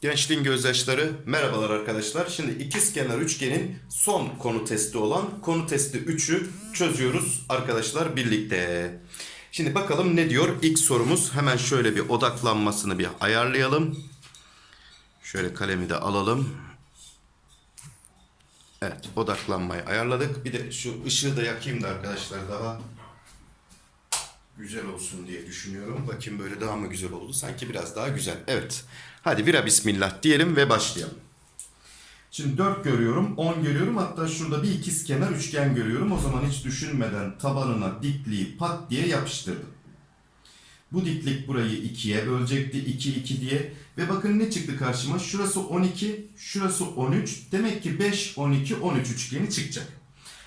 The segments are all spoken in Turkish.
Gençliğin gözyaşları merhabalar arkadaşlar. Şimdi ikizkenar üçgenin son konu testi olan konu testi 3'ü çözüyoruz arkadaşlar birlikte. Şimdi bakalım ne diyor ilk sorumuz. Hemen şöyle bir odaklanmasını bir ayarlayalım. Şöyle kalemi de alalım. Evet odaklanmayı ayarladık. Bir de şu ışığı da yakayım da arkadaşlar daha güzel olsun diye düşünüyorum. Bakayım böyle daha mı güzel oldu? Sanki biraz daha güzel. Evet. Hadi vira bismillah diyelim ve başlayalım. Şimdi 4 görüyorum, 10 görüyorum. Hatta şurada bir ikiz kenar üçgen görüyorum. O zaman hiç düşünmeden tabanına dikliği pat diye yapıştırdım. Bu diklik burayı 2'ye bölecekti. 2, 2 diye. Ve bakın ne çıktı karşıma? Şurası 12, şurası 13. Demek ki 5, 12, 13 üçgeni çıkacak.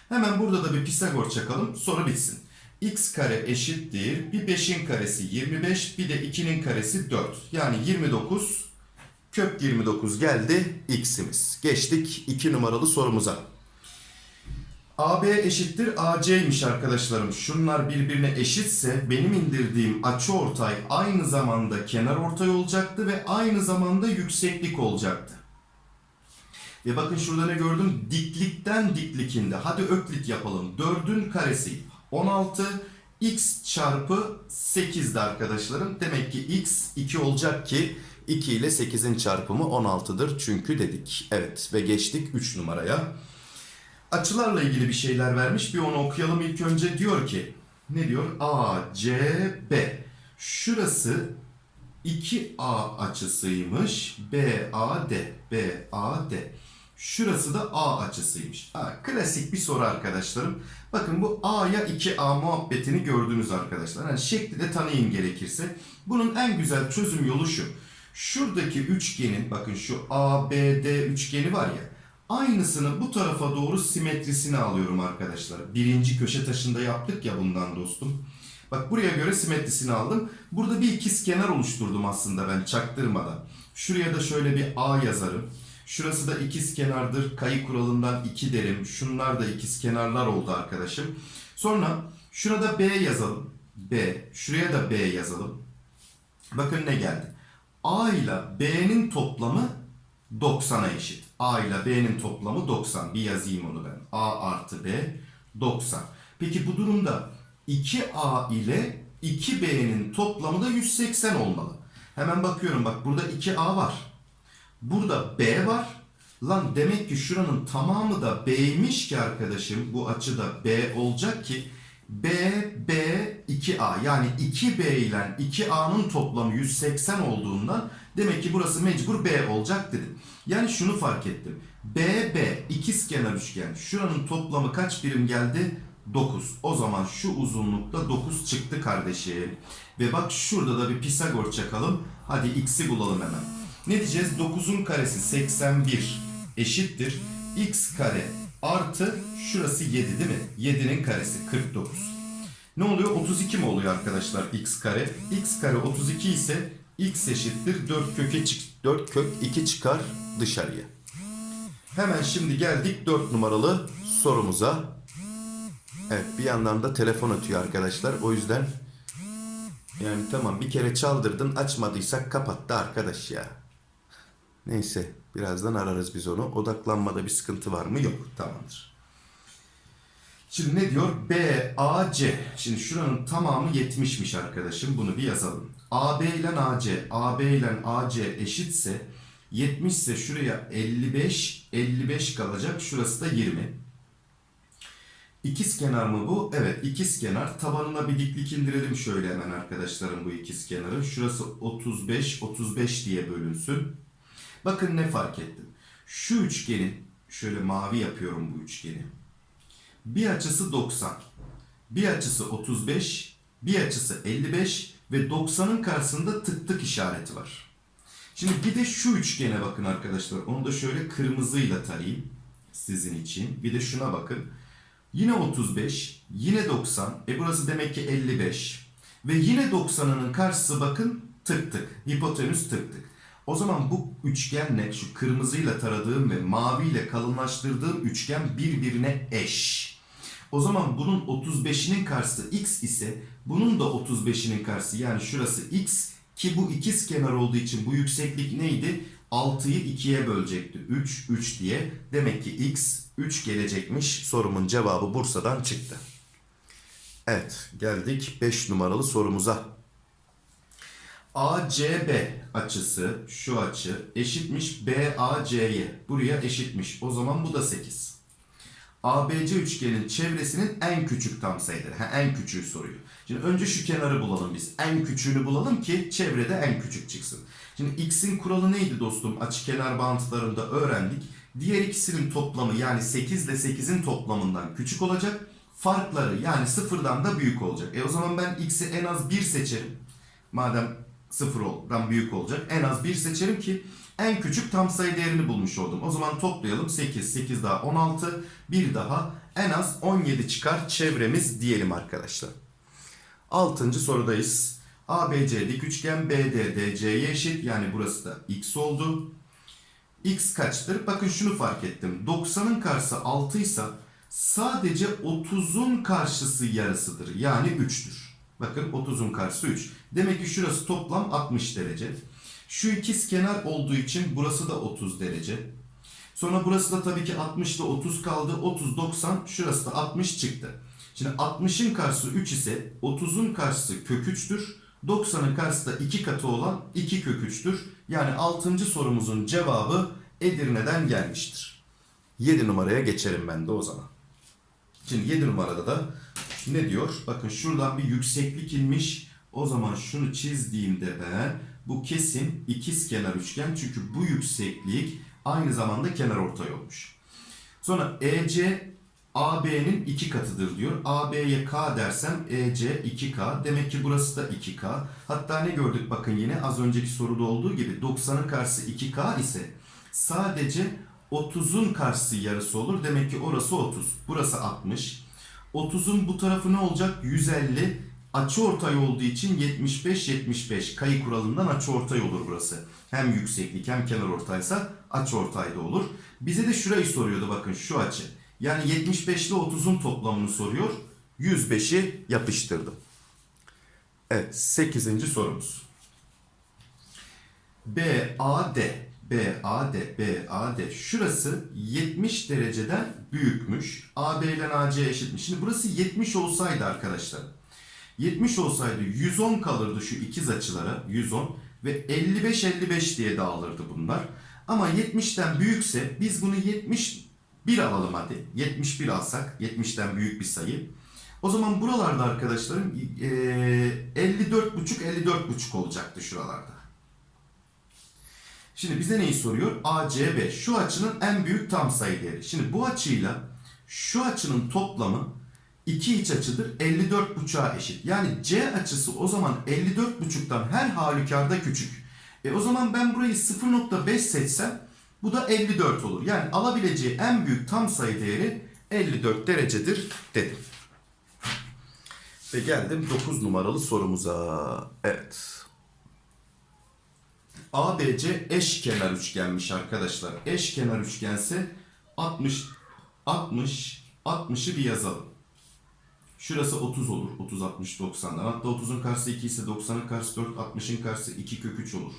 Hemen burada da bir Pisagor çakalım. Soru bitsin. X kare eşittir. Bir 5'in karesi 25, bir de 2'nin karesi 4. Yani 29 kök 29 geldi x'imiz. Geçtik 2 numaralı sorumuza. AB eşittir AC'ymiş arkadaşlarım. Şunlar birbirine eşitse benim indirdiğim açıortay aynı zamanda kenar ortay olacaktı ve aynı zamanda yükseklik olacaktı. Ve bakın şurada ne gördüm? Diklikten diklikinde. Hadi öklit yapalım. 4'ün karesi 16 x çarpı 8'di arkadaşlarım. Demek ki x 2 olacak ki 2 ile 8'in çarpımı 16'dır çünkü dedik. Evet ve geçtik 3 numaraya. Açılarla ilgili bir şeyler vermiş. Bir onu okuyalım ilk önce. Diyor ki ne diyor? A, C, B. Şurası 2A açısıymış. B, A, D. B, A, D. Şurası da A açısıymış. Ha, klasik bir soru arkadaşlarım. Bakın bu A'ya 2A muhabbetini gördünüz arkadaşlar. Yani şekli de tanıyın gerekirse. Bunun en güzel çözüm yolu şu. Şuradaki üçgenin bakın şu ABD üçgeni var ya. Aynısını bu tarafa doğru simetrisini alıyorum arkadaşlar. Birinci köşe taşında yaptık ya bundan dostum. Bak buraya göre simetrisini aldım. Burada bir ikiz kenar oluşturdum aslında ben çaktırmadan. Şuraya da şöyle bir A yazarım. Şurası da ikiz kenardır. Kayı kuralından 2 derim. Şunlar da ikiz kenarlar oldu arkadaşım. Sonra şurada B yazalım. B. Şuraya da B yazalım. Bakın ne geldi. A ile B'nin toplamı 90'a eşit. A ile B'nin toplamı 90. Bir yazayım onu ben. A artı B 90. Peki bu durumda 2A ile 2B'nin toplamı da 180 olmalı. Hemen bakıyorum bak burada 2A var. Burada B var. Lan demek ki şuranın tamamı da B'ymiş ki arkadaşım. Bu açıda B olacak ki B, B, 2A. Yani 2B ile 2A'nın toplamı 180 olduğundan demek ki burası mecbur B olacak dedim. Yani şunu fark ettim. B, B, ikizkenar üçgen. Şuranın toplamı kaç birim geldi? 9. O zaman şu uzunlukta 9 çıktı kardeşim. Ve bak şurada da bir Pisagor çakalım. Hadi x'i bulalım hemen. Ne diyeceğiz? 9'un karesi 81 eşittir. x kare artı şurası 7 değil mi? 7'nin karesi 49. Ne oluyor? 32 mi oluyor arkadaşlar x kare? x kare 32 ise x eşittir 4 köke çık 4 kök 2 çıkar dışarıya. Hemen şimdi geldik 4 numaralı sorumuza. Evet bir yandan da telefon ötüyor arkadaşlar. O yüzden yani tamam bir kere çaldırdın açmadıysak kapattı arkadaş ya. Neyse birazdan ararız biz onu. Odaklanmada bir sıkıntı var mı? Yok. Tamamdır. Şimdi ne diyor? B, A, C. Şimdi şuranın tamamı 70'miş arkadaşım. Bunu bir yazalım. AB ile AC, AB ile AC eşitse 70 ise şuraya 55, 55 kalacak. Şurası da 20. İkiz kenar mı bu? Evet ikiz kenar. Tabanına bir diklik indirelim şöyle hemen arkadaşlarım bu ikiz kenarı. Şurası 35, 35 diye bölünsün. Bakın ne fark ettim. Şu üçgenin, şöyle mavi yapıyorum bu üçgeni. Bir açısı 90, bir açısı 35, bir açısı 55 ve 90'ın karşısında tık tık işareti var. Şimdi bir de şu üçgene bakın arkadaşlar. Onu da şöyle kırmızıyla tarayayım sizin için. Bir de şuna bakın. Yine 35, yine 90. E burası demek ki 55. Ve yine 90'ının karşısı bakın tık tık. Hipotenüs tık tık. O zaman bu üçgenle şu kırmızıyla taradığım ve maviyle kalınlaştırdığım üçgen birbirine eş. O zaman bunun 35'inin karşısı x ise bunun da 35'inin karşısı yani şurası x ki bu ikiz kenar olduğu için bu yükseklik neydi? 6'yı 2'ye bölecekti. 3, 3 diye. Demek ki x 3 gelecekmiş. Sorumun cevabı Bursa'dan çıktı. Evet geldik 5 numaralı sorumuza. ACB açısı şu açı eşitmiş BAC'ye. Buraya eşitmiş. O zaman bu da 8. ABC üçgenin çevresinin en küçük tam sayıları. Ha, en küçüğü soruyor. Şimdi önce şu kenarı bulalım biz. En küçüğünü bulalım ki çevrede en küçük çıksın. Şimdi x'in kuralı neydi dostum? Açıkenar bağıntılarında öğrendik. Diğer ikisinin toplamı yani 8 ile 8'in toplamından küçük olacak. Farkları yani sıfırdan da büyük olacak. E o zaman ben x'i en az 1 seçerim. Madem sıfırdan büyük olacak. En az 1 seçerim ki en küçük tam sayı değerini bulmuş oldum. O zaman toplayalım 8, 8 daha 16, bir daha en az 17 çıkar çevremiz diyelim arkadaşlar. Altıncı sorudayız. ABC dik üçgen BD DC'ye eşit yani burası da x oldu. X kaçtır? Bakın şunu fark ettim. 90'ın karşısı 6 ise sadece 30'un karşısı yarısıdır. Yani 3'tür. Bakın 30'un karşısı 3. Demek ki şurası toplam 60 derece. Şu ikiz kenar olduğu için burası da 30 derece. Sonra burası da tabii ki 60 ile 30 kaldı. 30, 90. Şurası da 60 çıktı. Şimdi 60'ın karşısı 3 ise 30'un karşısı kök 3'tür. 90'ın karşısı da 2 katı olan 2 kök 3'tür. Yani 6. sorumuzun cevabı Edirne'den gelmiştir. 7 numaraya geçerim ben de o zaman. Şimdi 7 numarada da ne diyor? Bakın şuradan bir yükseklik inmiş. O zaman şunu çizdiğimde ben bu kesin ikiz kenar üçgen. Çünkü bu yükseklik aynı zamanda kenar ortay olmuş. Sonra EC AB'nin iki katıdır diyor. AB'ye K dersem EC 2K. Demek ki burası da 2K. Hatta ne gördük bakın yine az önceki soruda olduğu gibi 90'ın karşısı 2K ise sadece 30'un karşısı yarısı olur. Demek ki orası 30. Burası 60. 30'un bu tarafı ne olacak? 150. Açı ortay olduğu için 75 75 kayı kuralından açı ortay olur burası. Hem yükseklik hem kenar ortaysa açı ortayda olur. Bize de şurayı soruyordu bakın şu açı. Yani 75 ile 30'un toplamını soruyor. 105'i yapıştırdım. Evet 8. sorumuz. BAD BAD BAD şurası 70 dereceden büyükmüş. AB ile AC eşitmiş. Şimdi burası 70 olsaydı arkadaşlar 70 olsaydı 110 kalırdı şu ikiz açılara 110 ve 55-55 diye dağılırdı bunlar. Ama 70'ten büyükse biz bunu 71 alalım hadi. 71 alsak 70'ten büyük bir sayı. O zaman buralarda arkadaşlarım eee, 54,5 54,5 olacaktı şuralarda. Şimdi bize neyi soruyor? ACB şu açının en büyük tam sayı değeri. Şimdi bu açıyla şu açının toplamı iki iç açıdır 54,5'a eşit. Yani C açısı o zaman 54,5'tan her halükarda küçük. E o zaman ben burayı 0.5 seçsem bu da 54 olur. Yani alabileceği en büyük tam sayı değeri 54 derecedir dedim. Ve geldim 9 numaralı sorumuza. Evet. ABC eşkenar üçgenmiş arkadaşlar. Eşkenar üçgense 60 60 60'ı bir yazalım. Şurası 30 olur. 30 60 90'dan. Hatta 30'un karşısı 2 ise 90'ın karşısı 4, 60'ın karşısı 2 kök 3 olur.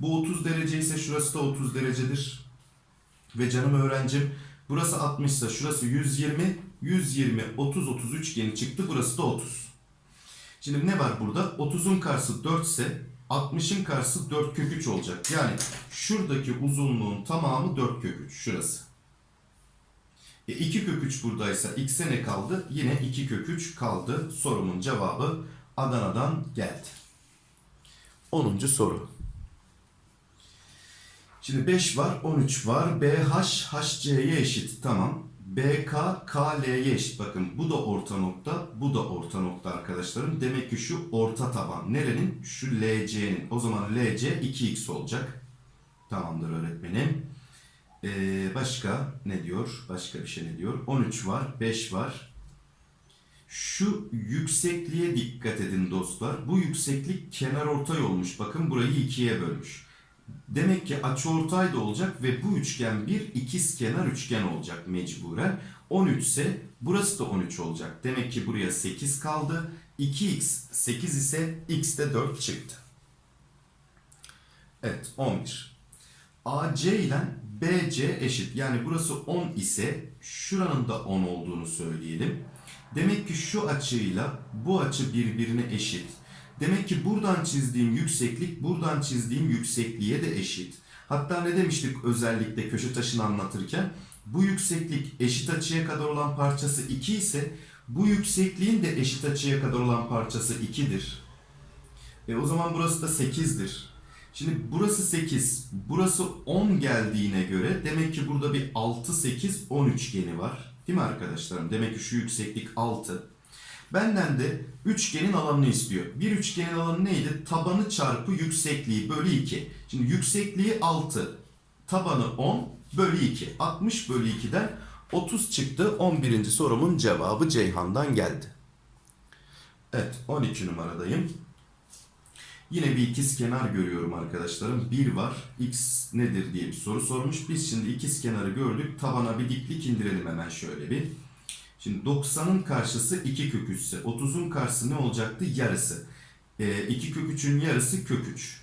Bu 30 derece ise şurası da 30 derecedir. Ve canım öğrencim burası 60 ise şurası 120, 120 30 30 üçgeni çıktı. Burası da 30. Şimdi ne var burada? 30'un karşısı 4 ise 60'ın karşısı 4 kök 3 olacak. Yani şuradaki uzunluğun tamamı 4 kök 3. Şurası. E 2 kök 3 buradaysa x'e ne kaldı? Yine 2 kök 3 kaldı. Sorumun cevabı Adana'dan geldi. 10. soru. Şimdi 5 var, 13 var. BH HC'ye eşit. Tamam. BK KL'ye eşit. Bakın bu da orta nokta, bu da orta nokta arkadaşlarım. Demek ki şu orta taban. Nerenin? Şu LC'nin. O zaman LC 2x olacak. Tamamdır öğretmenim. Ee, başka ne diyor? Başka bir şey ne diyor? 13 var, 5 var. Şu yüksekliğe dikkat edin dostlar. Bu yükseklik kenar ortay olmuş. Bakın burayı ikiye bölmüş. Demek ki açıortay da olacak ve bu üçgen bir ikiz kenar üçgen olacak mecburen. 13 ise Burası da 13 olacak. Demek ki buraya 8 kaldı. 2x 8 ise x de 4 çıktı. Evet 11. AC ile BC eşit. Yani burası 10 ise şuranın da 10 olduğunu söyleyelim. Demek ki şu açıyla bu açı birbirine eşit. Demek ki buradan çizdiğim yükseklik buradan çizdiğim yüksekliğe de eşit. Hatta ne demiştik özellikle köşe taşını anlatırken? Bu yükseklik eşit açıya kadar olan parçası 2 ise bu yüksekliğin de eşit açıya kadar olan parçası 2'dir. E o zaman burası da 8'dir. Şimdi burası 8, burası 10 geldiğine göre demek ki burada bir 6, 8, 10 üçgeni var. Değil mi arkadaşlarım? Demek ki şu yükseklik 6. Benden de üçgenin alanını istiyor. Bir üçgenin alanı neydi? Tabanı çarpı yüksekliği bölü 2. Şimdi yüksekliği 6, tabanı 10 bölü 2. 60 bölü 2'den 30 çıktı. 11. sorumun cevabı Ceyhan'dan geldi. Evet 12 numaradayım. Yine bir ikiz kenar görüyorum arkadaşlarım. 1 var. X nedir diye bir soru sormuş. Biz şimdi ikiz kenarı gördük. Tabana bir diklik indirelim hemen şöyle bir. Şimdi 90'ın karşısı 2 kök 3 ise 30'un karşısı ne olacaktı? Yarısı. E, 2 kök 3'ün yarısı kök 3.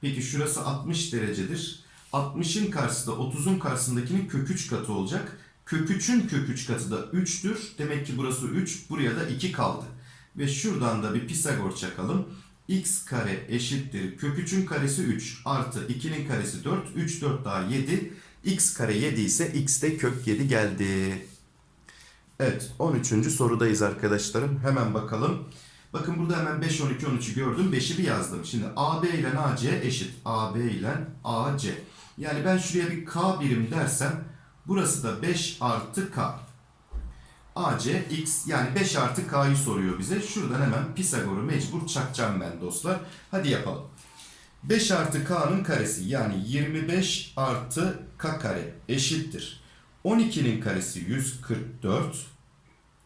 Peki şurası 60 derecedir. 60'ın karşısı da 30'un karşısındakinin kök 3 katı olacak. Kök 3'ün kök 3 katı da 3'tür. Demek ki burası 3. Buraya da 2 kaldı. Ve şuradan da bir Pisagor çakalım. x kare eşittir. Kök 3'ün karesi 3 artı 2'nin karesi 4. 3 4 daha 7. x kare 7 ise x de kök 7 geldi. Evet 13. sorudayız arkadaşlarım. Hemen bakalım. Bakın burada hemen 5, 12, 13'ü gördüm. 5'i bir yazdım. Şimdi AB ile AC eşit. AB ile AC. Yani ben şuraya bir K birim dersem burası da 5 artı K. AC x yani 5 artı K'yı soruyor bize. Şuradan hemen Pisagor'u mecbur çakacağım ben dostlar. Hadi yapalım. 5 artı K'nın karesi yani 25 artı K kare eşittir. 12'nin karesi 144.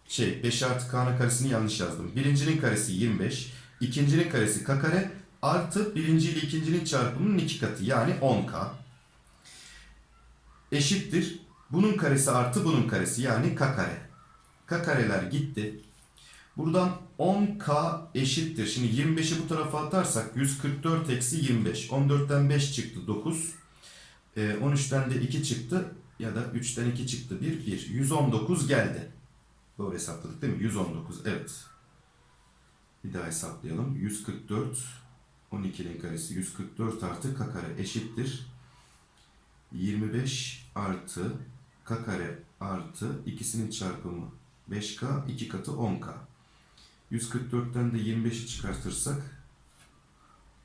Şey 5 artı K'nın karesini yanlış yazdım. Birincinin karesi 25. ikincinin karesi K kare artı birinci ile ikincinin çarpımının iki katı yani 10K. Eşittir. Bunun karesi artı bunun karesi yani K kare. K kareler gitti. Buradan 10K eşittir. Şimdi 25'i bu tarafa atarsak 144 eksi 25. 14'ten 5 çıktı 9. Ee, 13'ten de 2 çıktı. Ya da 3'ten 2 çıktı 1. 1. 119 geldi. Doğru hesapladık değil mi? 119. Evet. Bir daha hesaplayalım. 144 12'nin karesi 144 artı k kare eşittir. 25 artı k kare artı ikisinin çarpımı 5k 2 katı 10k. 144'ten de 25'i çıkartırsak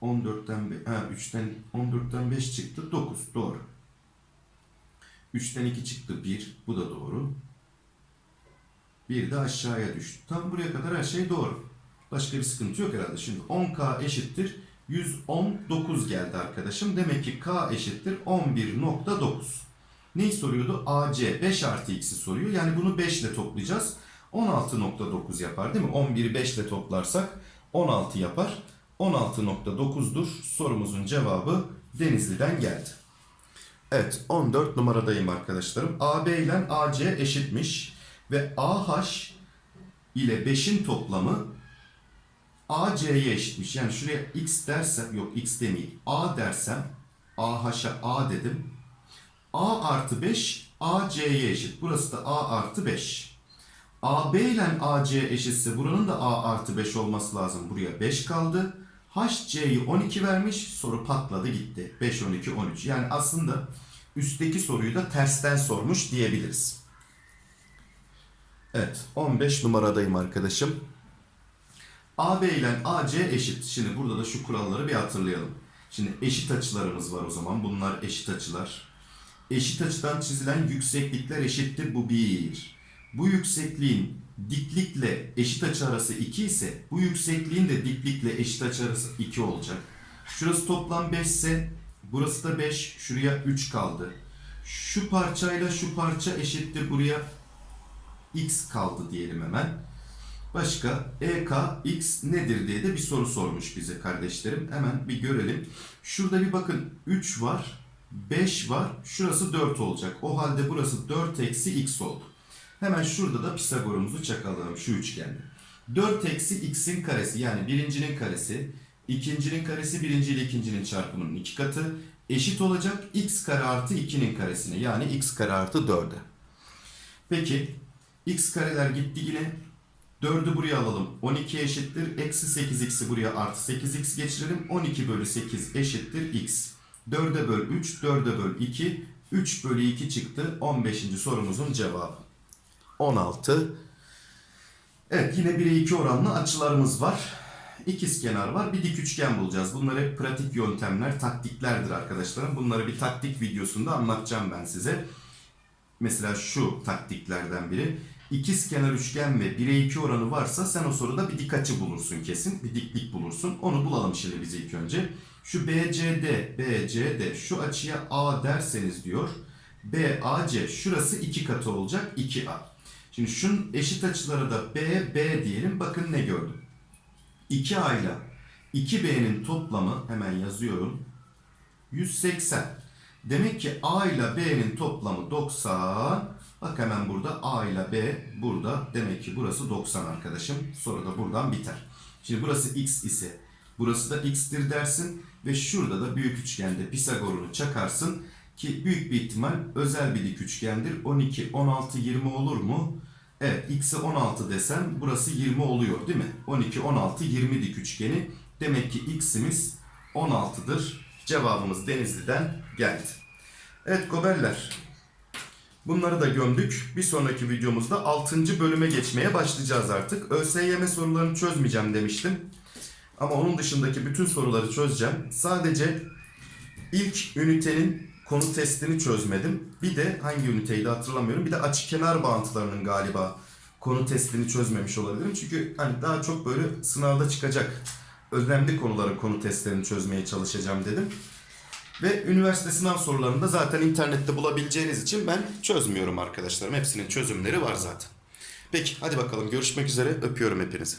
14'ten be- ha 3'ten 14'ten 5 çıktı 9 doğru. 3'ten 2 çıktı 1 bu da doğru. Bir de aşağıya düştü. Tam buraya kadar her şey doğru. Başka bir sıkıntı yok herhalde. Şimdi 10k eşittir 119 geldi arkadaşım. Demek ki k eşittir 11.9. Neyi soruyordu? AC 5 artı x'i soruyor. Yani bunu 5 ile toplayacağız. 16.9 yapar değil mi? 11'i 5 ile toplarsak 16 yapar. 16.9'dur. Sorumuzun cevabı Denizli'den geldi. Evet 14 numaradayım arkadaşlarım. AB ile AC eşitmiş. Ve AH ile 5'in toplamı AC'ye eşitmiş. Yani şuraya x dersem, yok x demeyeyim. A dersem, AH'a A dedim. A artı 5 AC'ye eşit. Burası da A artı 5. AB ile AC eşitse buranın da A artı 5 olması lazım. Buraya 5 kaldı. HC'yi 12 vermiş. Soru patladı gitti. 5, 12, 13. Yani aslında üstteki soruyu da tersten sormuş diyebiliriz. Evet 15 numaradayım arkadaşım. AB ile AC eşit. Şimdi burada da şu kuralları bir hatırlayalım. Şimdi eşit açılarımız var o zaman. Bunlar eşit açılar. Eşit açıdan çizilen yükseklikler eşittir. Bu 1. Bu yüksekliğin diklikle eşit açı arası 2 ise bu yüksekliğin de diklikle eşit açı arası 2 olacak. Şurası toplam 5 ise burası da 5. Şuraya 3 kaldı. Şu parçayla şu parça eşittir. Buraya x kaldı diyelim hemen. Başka EK x nedir diye de bir soru sormuş bize kardeşlerim. Hemen bir görelim. Şurada bir bakın 3 var, 5 var. Şurası 4 olacak. O halde burası 4 eksi x oldu. Hemen şurada da Pisagor'umuzu çakalım şu üçgende. 4 eksi x'in karesi yani birincinin karesi, ikincinin karesi birinci ile ikincinin çarpımının iki katı eşit olacak x kare artı 2'nin karesine yani x kare artı 4'e. Peki x kareler gitti yine 4'ü buraya alalım. 12 eşittir. Eksi 8x'i buraya artı 8x geçirelim. 12 bölü 8 eşittir x. 4'e böl 3, 4'e böl 2. 3 bölü 2 çıktı. 15. sorumuzun cevabı. 16. Evet yine 1'e 2 oranlı açılarımız var. İkizkenar var. Bir dik üçgen bulacağız. Bunlar hep pratik yöntemler, taktiklerdir arkadaşlarım. Bunları bir taktik videosunda anlatacağım ben size. Mesela şu taktiklerden biri. İkiz kenar üçgen ve 1'e 2 oranı varsa sen o soruda bir dik açı bulursun kesin. Bir diklik bulursun. Onu bulalım şimdi biz ilk önce. Şu BCD, BCD şu açıya A derseniz diyor. BAC şurası 2 katı olacak 2A. Şimdi şunun eşit açıları da B, B diyelim. Bakın ne gördüm. 2A ile 2B'nin toplamı hemen yazıyorum. 180. Demek ki A ile B'nin toplamı 90. Bak hemen burada A ile B burada. Demek ki burası 90 arkadaşım. Sonra da buradan biter. Şimdi burası X ise burası da X'tir dersin. Ve şurada da büyük üçgende Pisagor'unu çakarsın. Ki büyük bir ihtimal özel bir dik üçgendir. 12, 16, 20 olur mu? Evet X'e 16 desem burası 20 oluyor değil mi? 12, 16, 20 dik üçgeni. Demek ki X'imiz 16'dır. Cevabımız Denizli'den geldi. Evet goberler. Bunları da gömdük. Bir sonraki videomuzda 6. bölüme geçmeye başlayacağız artık. ÖSYM sorularını çözmeyeceğim demiştim. Ama onun dışındaki bütün soruları çözeceğim. Sadece ilk ünitenin konu testini çözmedim. Bir de hangi üniteydi hatırlamıyorum. Bir de açı kenar bağıntılarının galiba konu testini çözmemiş olabilirim. Çünkü hani daha çok böyle sınavda çıkacak önemli konuların konu testlerini çözmeye çalışacağım dedim. Ve üniversite sınav sorularını da zaten internette bulabileceğiniz için ben çözmüyorum arkadaşlarım. Hepsinin çözümleri var zaten. Peki hadi bakalım görüşmek üzere. Öpüyorum hepinizi.